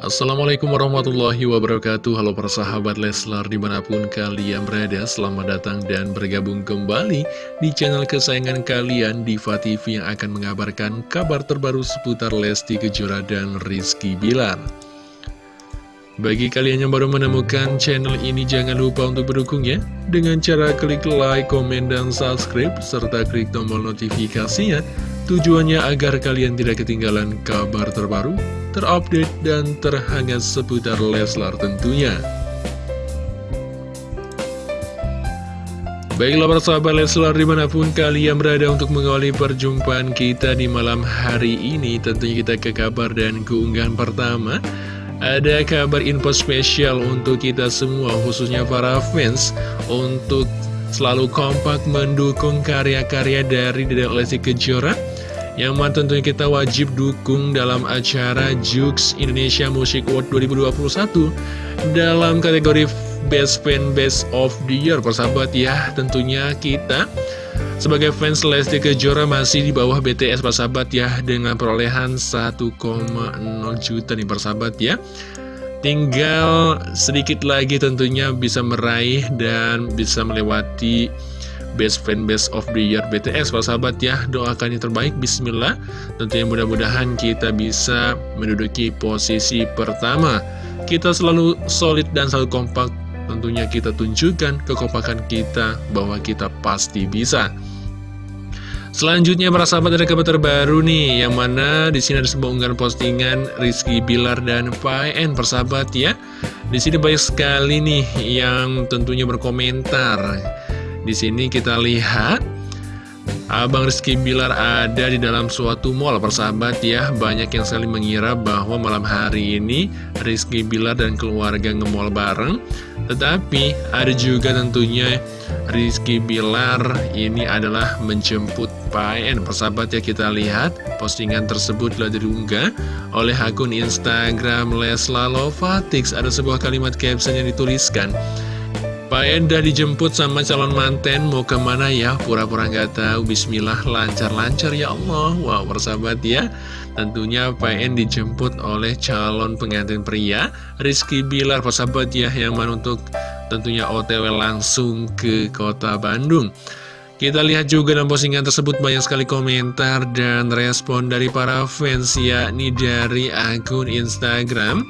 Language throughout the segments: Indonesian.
Assalamualaikum warahmatullahi wabarakatuh. Halo para sahabat Leslar di mana pun kalian berada Selamat datang dan bergabung kembali di channel kesayangan kalian Diva TV yang akan mengabarkan kabar terbaru seputar Lesti Kejora dan Rizky Bilar. Bagi kalian yang baru menemukan channel ini jangan lupa untuk berdukung ya. Dengan cara klik like, komen, dan subscribe Serta klik tombol notifikasinya Tujuannya agar kalian tidak ketinggalan kabar terbaru, terupdate, dan terhangat seputar Leslar tentunya. Baiklah para sahabat Leslar di mana pun kalian berada untuk mengawali perjumpaan kita di malam hari ini Tentunya kita ke kabar dan keunggahan pertama Ada kabar info spesial untuk kita semua khususnya para fans Untuk selalu kompak mendukung karya-karya dari Dedek Lesti Kejora yang mana tentunya kita wajib dukung dalam acara Jux Indonesia Music Award 2021 dalam kategori Best Fan Best of the Year. Persahabat ya tentunya kita sebagai fans Lesti Kejora masih di bawah BTS persahabat ya dengan perolehan 1,0 juta nih persahabat ya tinggal sedikit lagi tentunya bisa meraih dan bisa melewati Best Fan Best of the Year BTS Para sahabat ya doakan yang terbaik. Bismillah. Tentunya mudah-mudahan kita bisa menduduki posisi pertama. Kita selalu solid dan selalu kompak. Tentunya kita tunjukkan kekompakan kita bahwa kita pasti bisa Selanjutnya para sahabat ada kabar terbaru nih yang mana di sini ada sebuah unggahan postingan Rizky Bilar dan PN persahabat ya. Di sini banyak sekali nih yang tentunya berkomentar. Di sini kita lihat Abang Rizky Bilar ada di dalam suatu mall persahabat ya. Banyak yang sekali mengira bahwa malam hari ini Rizky Bilar dan keluarga nge-mall bareng Tetapi ada juga tentunya Rizky Bilar. Ini adalah menjemput PN Persahabat ya kita lihat postingan tersebut telah diunggah oleh akun Instagram Lesla Lovatix. Ada sebuah kalimat caption yang dituliskan Pak Enda dijemput sama calon manten mau ke mana ya? Pura-pura nggak tahu. Bismillah lancar-lancar ya Allah. Wow persahabat ya. Tentunya Enda dijemput oleh calon pengantin pria Rizky Bilar. Persahabat ya yang mana untuk tentunya OTW langsung ke kota Bandung. Kita lihat juga dalam postingan tersebut banyak sekali komentar dan respon dari para fans yakni dari akun Instagram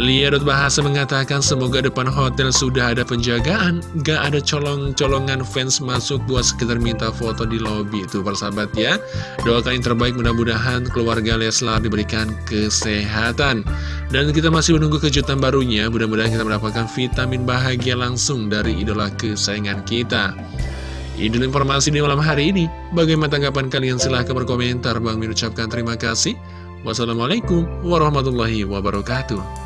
Lia Bahasa mengatakan semoga depan hotel sudah ada penjagaan Gak ada colong-colongan fans masuk buat sekitar minta foto di lobby Itu persahabat ya. Doakan yang terbaik mudah-mudahan keluarga Leslar diberikan kesehatan. Dan kita masih menunggu kejutan barunya. Mudah-mudahan kita mendapatkan vitamin bahagia langsung dari idola kesayangan kita. Ini informasi di malam hari ini. Bagaimana tanggapan kalian? Silahkan berkomentar. Bang mengucapkan terima kasih. Wassalamualaikum warahmatullahi wabarakatuh